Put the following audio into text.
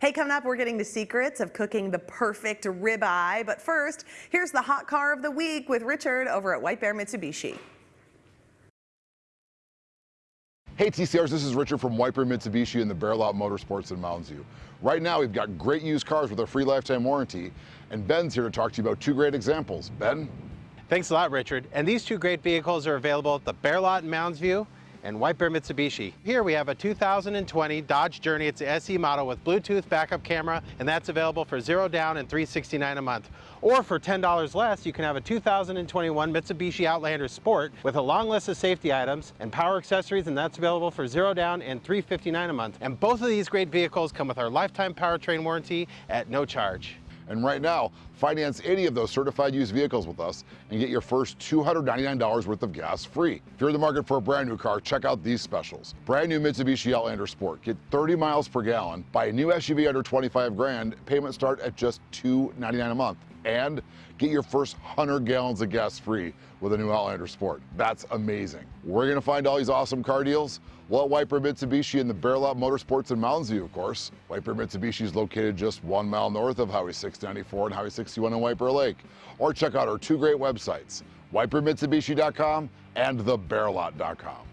Hey, coming up, we're getting the secrets of cooking the perfect ribeye. But first, here's the hot car of the week with Richard over at White Bear Mitsubishi. Hey TCRs, this is Richard from White Bear Mitsubishi and the Bear Lot Motorsports in Mounds View. Right now we've got great used cars with a free lifetime warranty and Ben's here to talk to you about two great examples. Ben? Thanks a lot Richard. And these two great vehicles are available at the Bear Lot in Mounds View and White Bear Mitsubishi. Here we have a 2020 Dodge Journey. It's the SE model with Bluetooth backup camera, and that's available for zero down and 369 a month. Or for $10 less, you can have a 2021 Mitsubishi Outlander Sport with a long list of safety items and power accessories, and that's available for zero down and 359 a month. And both of these great vehicles come with our lifetime powertrain warranty at no charge. And right now, finance any of those certified used vehicles with us and get your first $299 worth of gas free. If you're in the market for a brand new car, check out these specials. Brand new Mitsubishi Outlander Sport. Get 30 miles per gallon. Buy a new SUV under 25 grand. Payments start at just 299 a month and get your first 100 gallons of gas free with a new Outlander Sport. That's amazing. We're gonna find all these awesome car deals? Well, at Bear Mitsubishi and the Bear Lot Motorsports in Mounds View, of course. Bear Mitsubishi is located just one mile north of Highway 694 and Highway 61 in Bear Lake. Or check out our two great websites, whitebearmitsubishi.com and thebearlot.com.